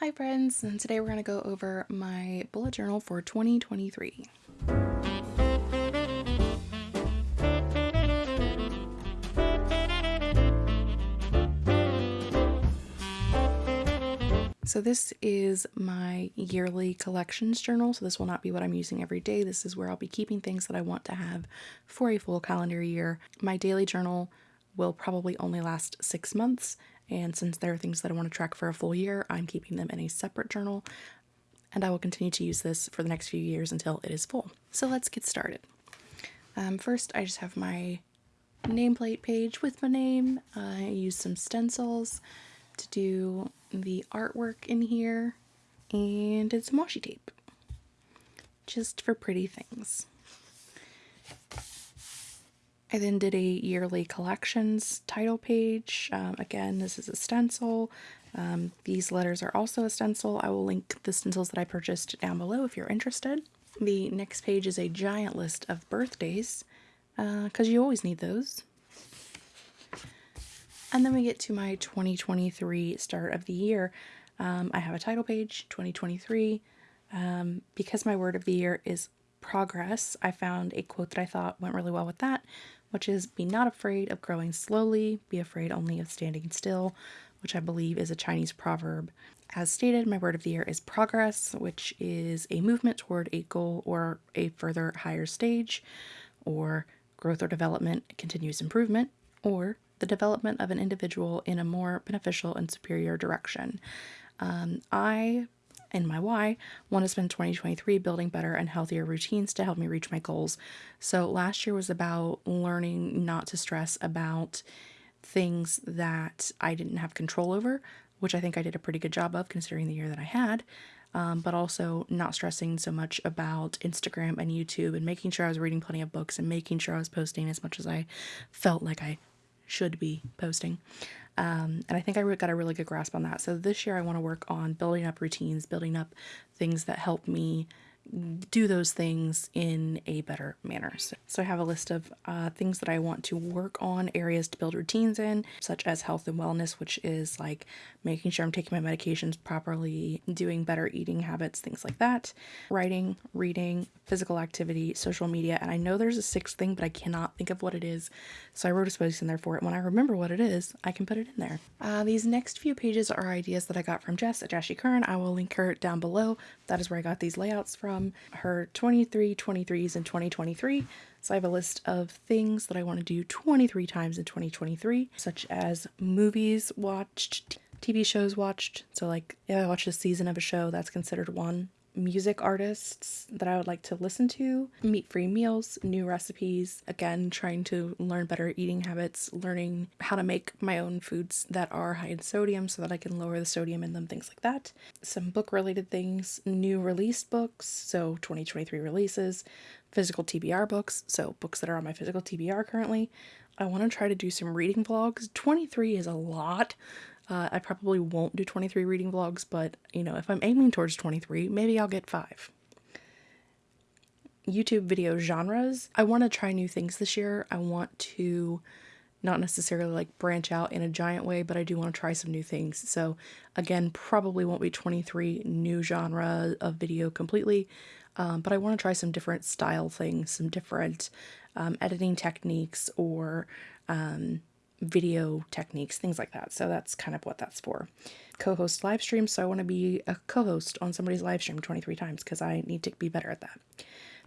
Hi friends, and today we're going to go over my bullet journal for 2023. So this is my yearly collections journal. So this will not be what I'm using every day. This is where I'll be keeping things that I want to have for a full calendar year. My daily journal will probably only last six months and since there are things that I want to track for a full year, I'm keeping them in a separate journal. And I will continue to use this for the next few years until it is full. So let's get started. Um, first, I just have my nameplate page with my name. I use some stencils to do the artwork in here and did some washi tape just for pretty things. I then did a yearly collections title page. Um, again, this is a stencil. Um, these letters are also a stencil. I will link the stencils that I purchased down below if you're interested. The next page is a giant list of birthdays because uh, you always need those. And then we get to my 2023 start of the year. Um, I have a title page, 2023. Um, because my word of the year is progress, I found a quote that I thought went really well with that, which is be not afraid of growing slowly, be afraid only of standing still, which I believe is a Chinese proverb. As stated, my word of the year is progress, which is a movement toward a goal or a further higher stage, or growth or development, continuous improvement, or the development of an individual in a more beneficial and superior direction. Um, I and my why want to spend 2023 building better and healthier routines to help me reach my goals. So last year was about learning not to stress about things that I didn't have control over, which I think I did a pretty good job of considering the year that I had. Um, but also not stressing so much about Instagram and YouTube and making sure I was reading plenty of books and making sure I was posting as much as I felt like I should be posting. Um, and I think I got a really good grasp on that. So this year I want to work on building up routines, building up things that help me do those things in a better manner. So, so I have a list of uh, things that I want to work on, areas to build routines in, such as health and wellness, which is like making sure I'm taking my medications properly, doing better eating habits, things like that, writing, reading, physical activity, social media. And I know there's a sixth thing, but I cannot think of what it is. So I wrote a space in there for it. When I remember what it is, I can put it in there. Uh, these next few pages are ideas that I got from Jess at Curran. I will link her down below. That is where I got these layouts from from her 23 23s in 2023. So I have a list of things that I want to do 23 times in 2023, such as movies watched, TV shows watched. So like if I watch a season of a show, that's considered one music artists that I would like to listen to, meat free meals, new recipes, again, trying to learn better eating habits, learning how to make my own foods that are high in sodium so that I can lower the sodium in them, things like that. Some book related things, new released books, so 2023 releases, physical TBR books, so books that are on my physical TBR currently. I want to try to do some reading vlogs. 23 is a lot. Uh, I probably won't do 23 reading vlogs, but you know, if I'm aiming towards 23, maybe I'll get five. YouTube video genres. I want to try new things this year. I want to not necessarily like branch out in a giant way, but I do want to try some new things. So again, probably won't be 23 new genre of video completely, um, but I want to try some different style things, some different um, editing techniques or um, video techniques, things like that. So that's kind of what that's for. Co-host live streams. So I want to be a co-host on somebody's live stream 23 times because I need to be better at that.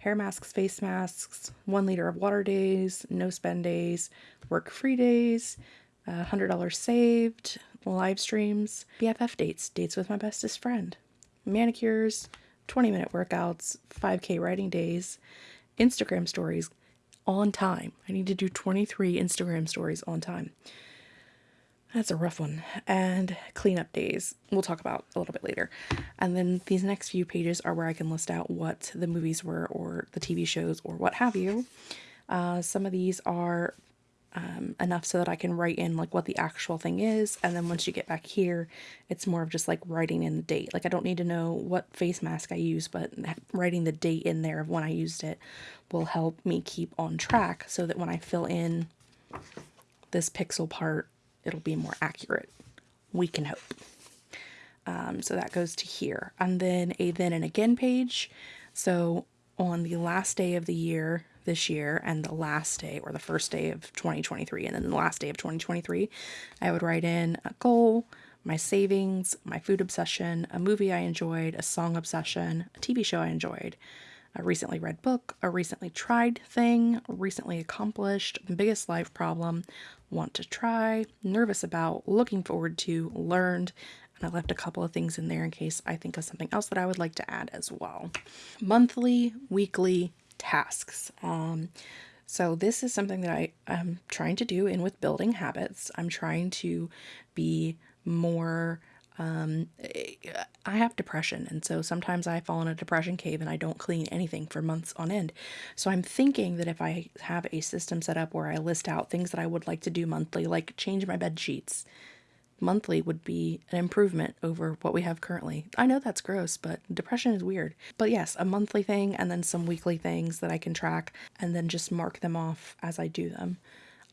Hair masks, face masks, one liter of water days, no spend days, work free days, uh, $100 saved, live streams, BFF dates, dates with my bestest friend, manicures, 20 minute workouts, 5K writing days, Instagram stories, on time. I need to do 23 Instagram stories on time. That's a rough one. And cleanup days, we'll talk about a little bit later. And then these next few pages are where I can list out what the movies were or the TV shows or what have you. Uh, some of these are um, enough so that I can write in like what the actual thing is. And then once you get back here, it's more of just like writing in the date. Like I don't need to know what face mask I use, but writing the date in there of when I used it will help me keep on track so that when I fill in this pixel part, it'll be more accurate. We can hope. Um, so that goes to here. And then a then and again page. So on the last day of the year this year and the last day or the first day of 2023 and then the last day of 2023, I would write in a goal, my savings, my food obsession, a movie I enjoyed, a song obsession, a TV show I enjoyed, a recently read book, a recently tried thing, recently accomplished, the biggest life problem, want to try, nervous about, looking forward to, learned, and I left a couple of things in there in case I think of something else that I would like to add as well. Monthly, weekly tasks. Um, so this is something that I am trying to do in with building habits. I'm trying to be more um, I have depression, and so sometimes I fall in a depression cave and I don't clean anything for months on end. So I'm thinking that if I have a system set up where I list out things that I would like to do monthly, like change my bed sheets, monthly would be an improvement over what we have currently. I know that's gross, but depression is weird. But yes, a monthly thing and then some weekly things that I can track and then just mark them off as I do them.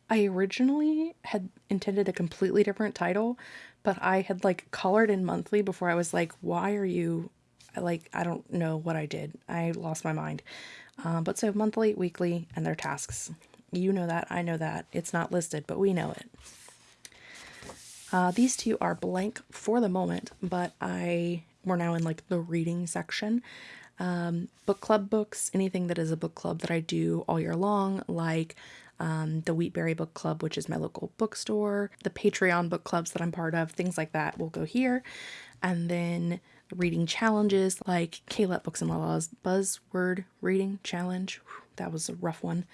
I originally had intended a completely different title, but I had like colored in monthly before I was like, why are you like, I don't know what I did. I lost my mind. Uh, but so monthly, weekly, and their tasks. You know that. I know that. It's not listed, but we know it. Uh, these two are blank for the moment, but I we're now in like the reading section. Um, book club books, anything that is a book club that I do all year long, like um, the Wheatberry Book Club, which is my local bookstore, the Patreon book clubs that I'm part of, things like that will go here. And then reading challenges like Kayla Books and Lala's Buzzword Reading Challenge. That was a rough one.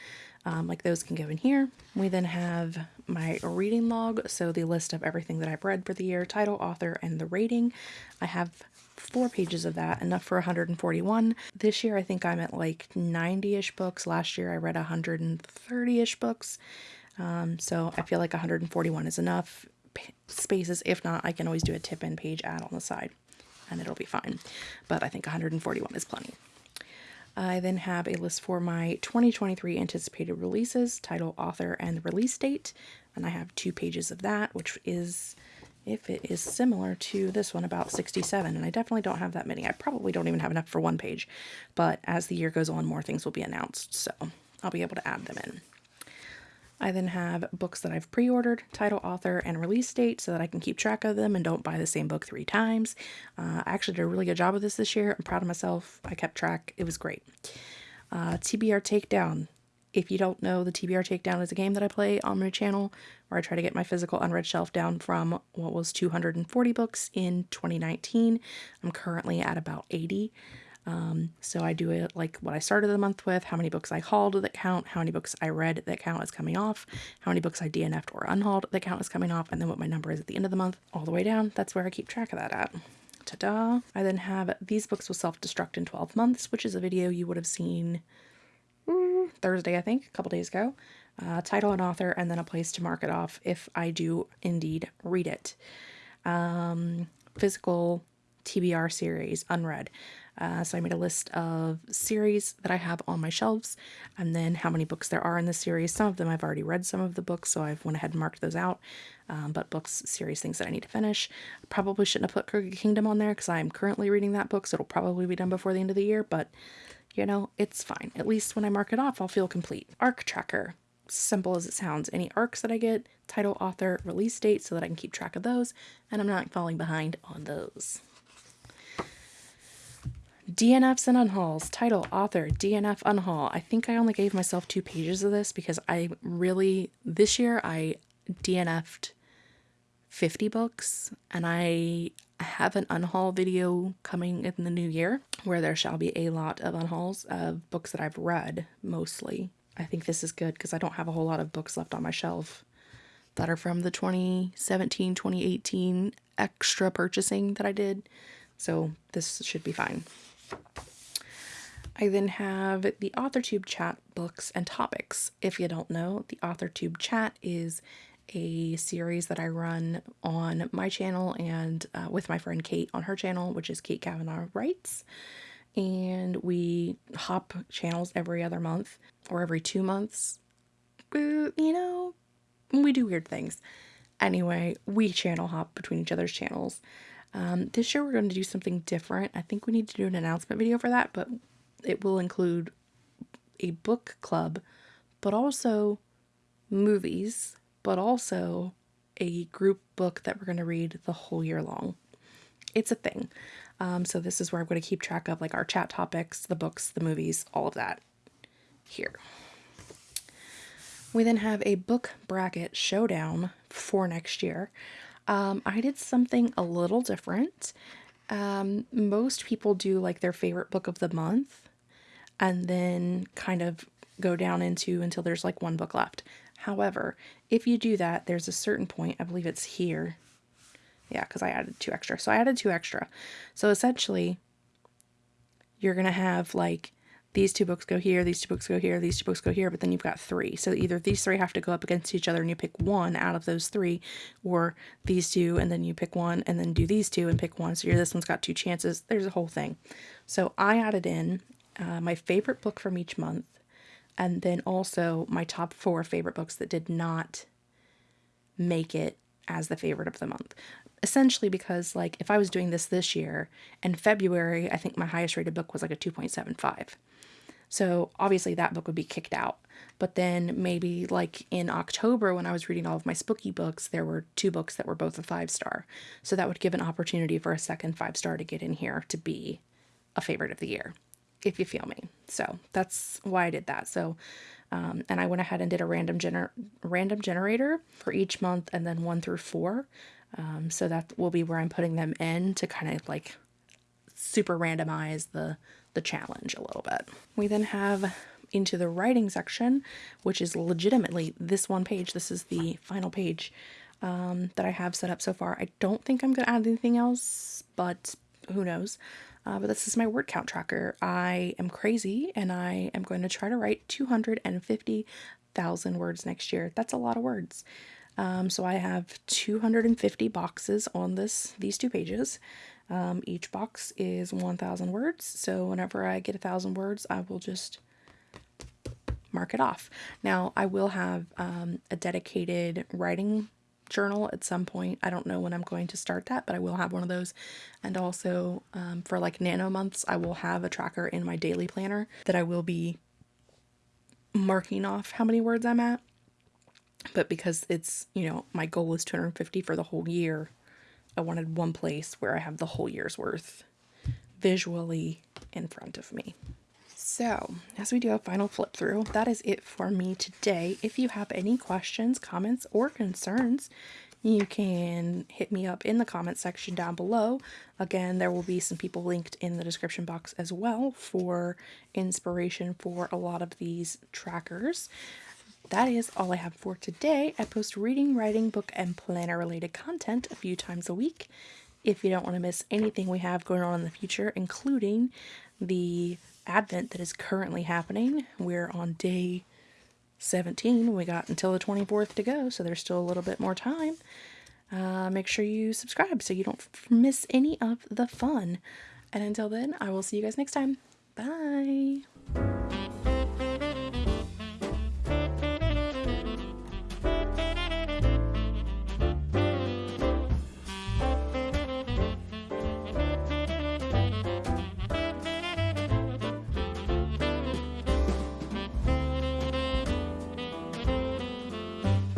Um, like those can go in here. We then have my reading log, so the list of everything that I've read for the year, title, author, and the rating. I have four pages of that, enough for 141. This year, I think I'm at like 90 ish books. Last year, I read 130 ish books. Um, so I feel like 141 is enough spaces. If not, I can always do a tip in page add on the side and it'll be fine. But I think 141 is plenty. I then have a list for my 2023 anticipated releases, title, author, and release date. And I have two pages of that, which is, if it is similar to this one, about 67. And I definitely don't have that many. I probably don't even have enough for one page. But as the year goes on, more things will be announced. So I'll be able to add them in. I then have books that I've pre ordered, title, author, and release date so that I can keep track of them and don't buy the same book three times. Uh, I actually did a really good job of this this year. I'm proud of myself. I kept track, it was great. Uh, TBR Takedown. If you don't know, the TBR Takedown is a game that I play on my channel where I try to get my physical unread shelf down from what was 240 books in 2019. I'm currently at about 80. Um, so I do it like what I started the month with, how many books I hauled that count, how many books I read that count as coming off, how many books I DNF'd or unhauled that count as coming off, and then what my number is at the end of the month, all the way down. That's where I keep track of that at. Ta-da! I then have These Books Will Self-Destruct in 12 Months, which is a video you would have seen Thursday, I think, a couple days ago. Uh, title and author, and then a place to mark it off if I do indeed read it. Um, physical TBR series, unread. Uh, so I made a list of series that I have on my shelves and then how many books there are in the series. Some of them I've already read some of the books, so I've went ahead and marked those out. Um, but books, series, things that I need to finish. Probably shouldn't have put Crooked Kingdom on there because I'm currently reading that book, so it'll probably be done before the end of the year, but you know, it's fine. At least when I mark it off, I'll feel complete. Arc tracker simple as it sounds. Any arcs that I get, title, author, release date, so that I can keep track of those, and I'm not falling behind on those. DNFs and unhauls. Title, author, DNF unhaul. I think I only gave myself two pages of this because I really, this year I DNF'd 50 books and I have an unhaul video coming in the new year where there shall be a lot of unhauls of books that I've read mostly. I think this is good because I don't have a whole lot of books left on my shelf that are from the 2017 2018 extra purchasing that I did. So this should be fine. I then have the AuthorTube chat books and topics. If you don't know, the AuthorTube chat is a series that I run on my channel and uh, with my friend Kate on her channel, which is Kate Kavanaugh Writes. And we hop channels every other month or every two months. Uh, you know, we do weird things. Anyway, we channel hop between each other's channels. Um, this year we're going to do something different. I think we need to do an announcement video for that, but it will include a book club, but also movies, but also a group book that we're going to read the whole year long. It's a thing. Um, so this is where I'm going to keep track of like our chat topics, the books, the movies, all of that here. We then have a book bracket showdown for next year. Um, I did something a little different. Um, most people do like their favorite book of the month and then kind of go down into until there's like one book left. However, if you do that, there's a certain point, I believe it's here. Yeah, because I added two extra. So I added two extra. So essentially, you're going to have like these two books go here, these two books go here, these two books go here, but then you've got three. So either these three have to go up against each other and you pick one out of those three, or these two and then you pick one and then do these two and pick one. So you're, this one's got two chances. There's a whole thing. So I added in uh, my favorite book from each month and then also my top four favorite books that did not make it as the favorite of the month. Essentially, because like if I was doing this this year in February, I think my highest rated book was like a 2.75. So obviously that book would be kicked out. But then maybe like in October when I was reading all of my spooky books, there were two books that were both a five star. So that would give an opportunity for a second five star to get in here to be a favorite of the year, if you feel me. So that's why I did that. So um, and I went ahead and did a random gener random generator for each month and then one through four. Um, so that will be where I'm putting them in to kind of like super randomize the the challenge a little bit. We then have into the writing section, which is legitimately this one page. This is the final page um, that I have set up so far. I don't think I'm going to add anything else, but who knows. Uh, but this is my word count tracker. I am crazy and I am going to try to write 250,000 words next year. That's a lot of words. Um, so I have 250 boxes on this these two pages. Um, each box is 1,000 words, so whenever I get a thousand words, I will just mark it off. Now, I will have um, a dedicated writing journal at some point. I don't know when I'm going to start that, but I will have one of those. And also um, for like nano months, I will have a tracker in my daily planner that I will be marking off how many words I'm at. But because it's, you know, my goal is 250 for the whole year, I wanted one place where I have the whole year's worth visually in front of me. So, as we do a final flip through, that is it for me today. If you have any questions, comments, or concerns, you can hit me up in the comment section down below. Again, there will be some people linked in the description box as well for inspiration for a lot of these trackers that is all I have for today. I post reading, writing, book, and planner related content a few times a week. If you don't want to miss anything we have going on in the future, including the Advent that is currently happening, we're on day 17. We got until the 24th to go, so there's still a little bit more time. Uh, make sure you subscribe so you don't miss any of the fun. And until then, I will see you guys next time. Bye.